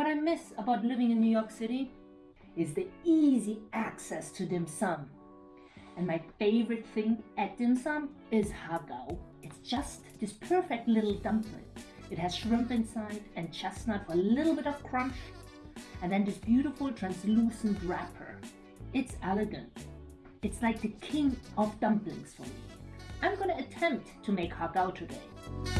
What I miss about living in New York City is the easy access to dim sum. And my favorite thing at dim sum is hagao. It's just this perfect little dumpling. It has shrimp inside and chestnut for a little bit of crunch, and then this beautiful translucent wrapper. It's elegant. It's like the king of dumplings for me. I'm gonna attempt to make hagao today.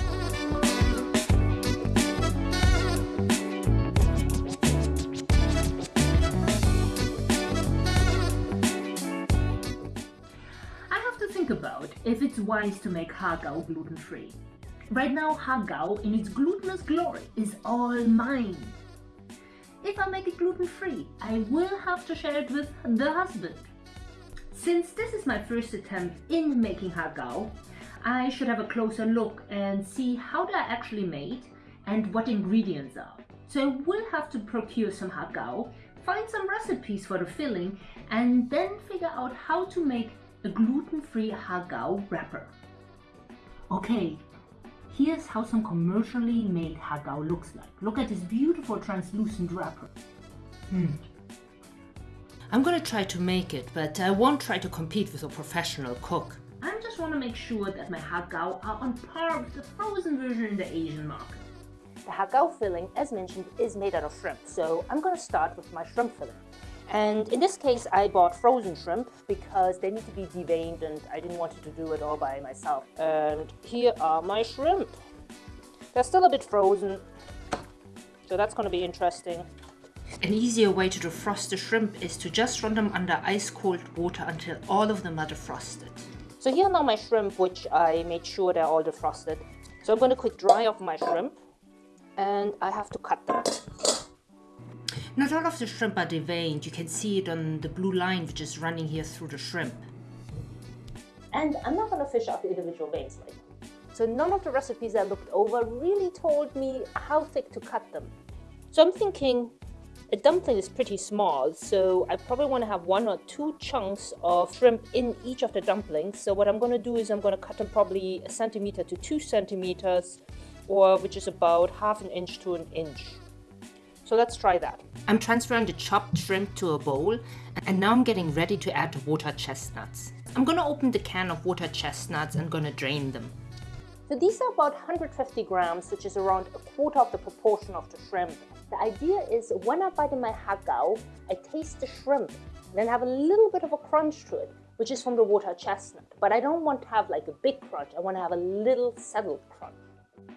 If it's wise to make hagao gluten-free. Right now, hagao in its glutinous glory is all mine. If I make it gluten-free, I will have to share it with the husband. Since this is my first attempt in making hagao, I should have a closer look and see how they are actually made and what ingredients are. So I will have to procure some hagao, find some recipes for the filling, and then figure out how to make a gluten-free hagao wrapper. Okay, here's how some commercially made hagao looks like. Look at this beautiful translucent wrapper. Hmm. I'm gonna try to make it, but I won't try to compete with a professional cook. I just want to make sure that my hagao are on par with the frozen version in the Asian market. The hagao filling, as mentioned, is made out of shrimp, so I'm going to start with my shrimp filling. And in this case, I bought frozen shrimp because they need to be deveined and I didn't want to do it all by myself. And here are my shrimp. They're still a bit frozen, so that's going to be interesting. An easier way to defrost the shrimp is to just run them under ice cold water until all of them are defrosted. So here are now my shrimp, which I made sure they're all defrosted. So I'm going to quick dry off my shrimp and I have to cut them. Not all of the shrimp are deveined. You can see it on the blue line which is running here through the shrimp. And I'm not going to fish out the individual veins later. So none of the recipes I looked over really told me how thick to cut them. So I'm thinking a dumpling is pretty small, so I probably want to have one or two chunks of shrimp in each of the dumplings. So what I'm going to do is I'm going to cut them probably a centimeter to two centimeters, or which is about half an inch to an inch. So let's try that. I'm transferring the chopped shrimp to a bowl, and now I'm getting ready to add the water chestnuts. I'm gonna open the can of water chestnuts and gonna drain them. So these are about 150 grams, which is around a quarter of the proportion of the shrimp. The idea is when I bite in my hagao, I taste the shrimp, then have a little bit of a crunch to it, which is from the water chestnut. But I don't want to have like a big crunch, I want to have a little settled crunch.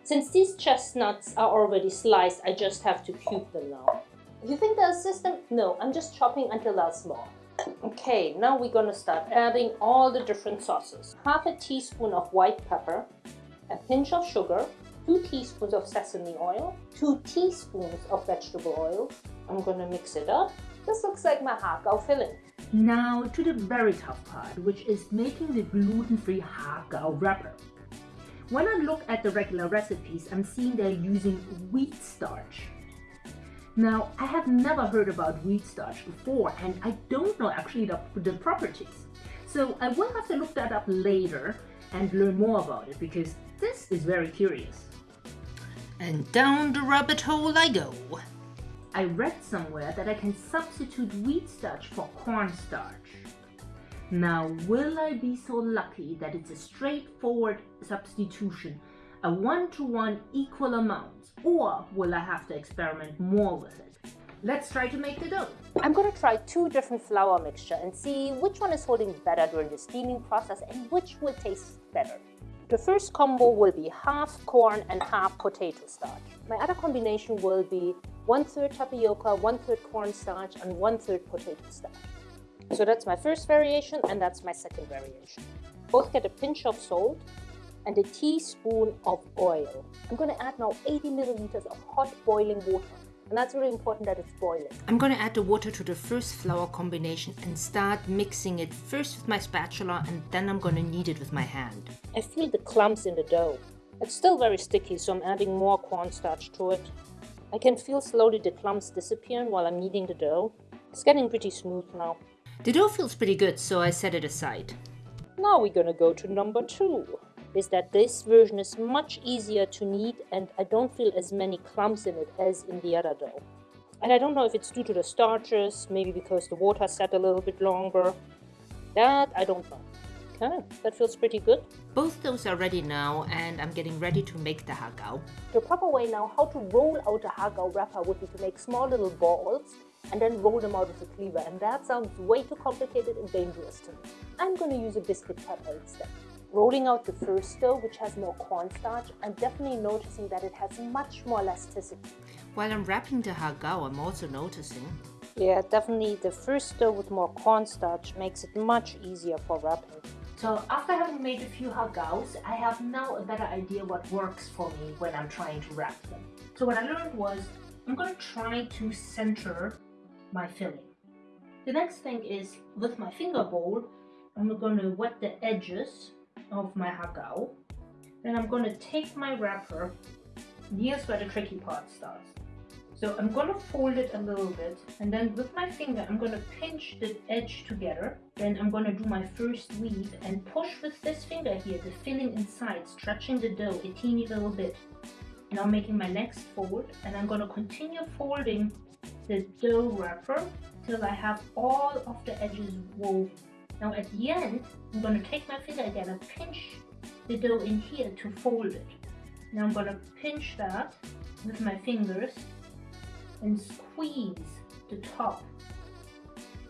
Since these chestnuts are already sliced, I just have to cube them now. You think a system, no, I'm just chopping until they're small. Okay, now we're gonna start adding all the different sauces. Half a teaspoon of white pepper, a pinch of sugar, 2 teaspoons of sesame oil, 2 teaspoons of vegetable oil. I'm gonna mix it up. This looks like my hagao filling. Now to the very tough part, which is making the gluten-free hagao wrapper. When I look at the regular recipes, I'm seeing they're using wheat starch. Now, I have never heard about wheat starch before, and I don't know actually the, the properties. So I will have to look that up later and learn more about it because this is very curious. And down the rabbit hole I go. I read somewhere that I can substitute wheat starch for cornstarch. Now, will I be so lucky that it's a straightforward substitution, a one-to-one equal amount, or will I have to experiment more with it? Let's try to make the dough. I'm to try two different flour mixture and see which one is holding better during the steaming process and which will taste better. The first combo will be half corn and half potato starch. My other combination will be one third tapioca, one third cornstarch, and one third potato starch. So that's my first variation and that's my second variation. Both get a pinch of salt and a teaspoon of oil. I'm going to add now 80 milliliters of hot boiling water. And that's really important that it's boiling. I'm gonna add the water to the first flour combination and start mixing it first with my spatula and then I'm gonna knead it with my hand. I feel the clumps in the dough. It's still very sticky, so I'm adding more cornstarch to it. I can feel slowly the clumps disappearing while I'm kneading the dough. It's getting pretty smooth now. The dough feels pretty good, so I set it aside. Now we're gonna go to number two. Is that this version is much easier to knead and I don't feel as many clumps in it as in the other dough. And I don't know if it's due to the starches, maybe because the water sat a little bit longer. That I don't know. Okay, that feels pretty good. Both those are ready now and I'm getting ready to make the hagao. The proper way now how to roll out a hagao wrapper would be to make small little balls and then roll them out with a cleaver and that sounds way too complicated and dangerous to me. I'm going to use a biscuit cutter instead. Rolling out the first dough, which has more cornstarch, I'm definitely noticing that it has much more elasticity. While I'm wrapping the hagao, I'm also noticing Yeah, definitely the first dough with more cornstarch makes it much easier for wrapping. So after having made a few hagaos, I have now a better idea what works for me when I'm trying to wrap them. So what I learned was I'm going to try to center my filling. The next thing is with my finger bowl, I'm going to wet the edges of my hagao. Then I'm going to take my wrapper, here's where the tricky part starts. So I'm going to fold it a little bit and then with my finger I'm going to pinch the edge together. Then I'm going to do my first weave and push with this finger here, the filling inside, stretching the dough a teeny little bit. Now making my next fold and I'm going to continue folding the dough wrapper till I have all of the edges woven. Now at the end, I'm going to take my finger again and pinch the dough in here to fold it. Now I'm going to pinch that with my fingers and squeeze the top,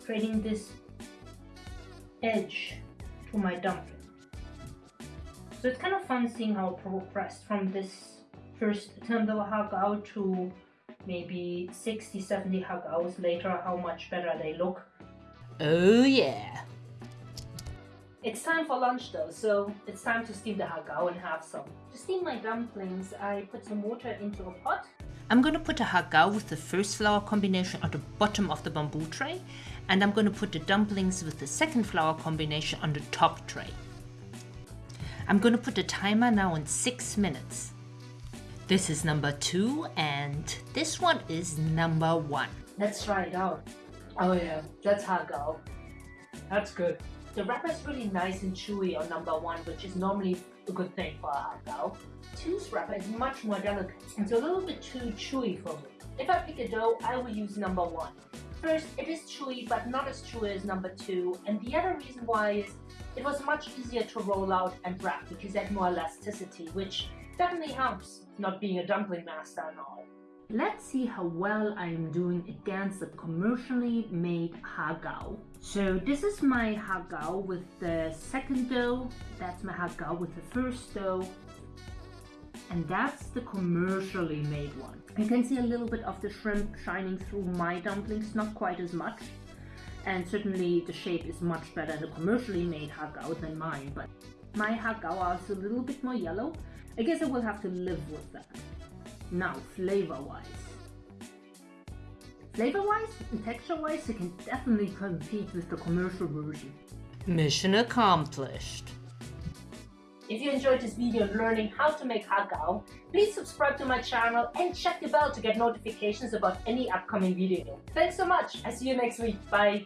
creating this edge to my dumpling. So it's kind of fun seeing how it progressed from this first attempt of a hagao to maybe 60, 70 hagaos later, how much better they look. Oh yeah! It's time for lunch though, so it's time to steam the hagao and have some. To steam my dumplings, I put some water into a pot. I'm gonna put a hagao with the first flour combination on the bottom of the bamboo tray and I'm gonna put the dumplings with the second flour combination on the top tray. I'm gonna put the timer now on 6 minutes. This is number 2 and this one is number 1. Let's try it out. Oh yeah, that's hagao. That's good. The wrapper is really nice and chewy on number one, which is normally a good thing for a hagao. Two's wrapper is much more delicate. It's a little bit too chewy for me. If I pick a dough, I will use number one. First, it is chewy, but not as chewy as number two. And the other reason why is it was much easier to roll out and wrap because it had more elasticity, which definitely helps not being a dumpling master and all. Let's see how well I am doing against the commercially made hagao. So this is my hagao with the second dough, that's my hagao with the first dough, and that's the commercially made one. You can see a little bit of the shrimp shining through my dumplings, not quite as much. And certainly the shape is much better in the commercially made hagao than mine, but my hagao is a little bit more yellow. I guess I will have to live with that. Now, flavor-wise. Flavor-wise and texture-wise, it can definitely compete with the commercial version. Mission accomplished. If you enjoyed this video learning how to make hagao, please subscribe to my channel and check the bell to get notifications about any upcoming video. Thanks so much. I see you next week. Bye.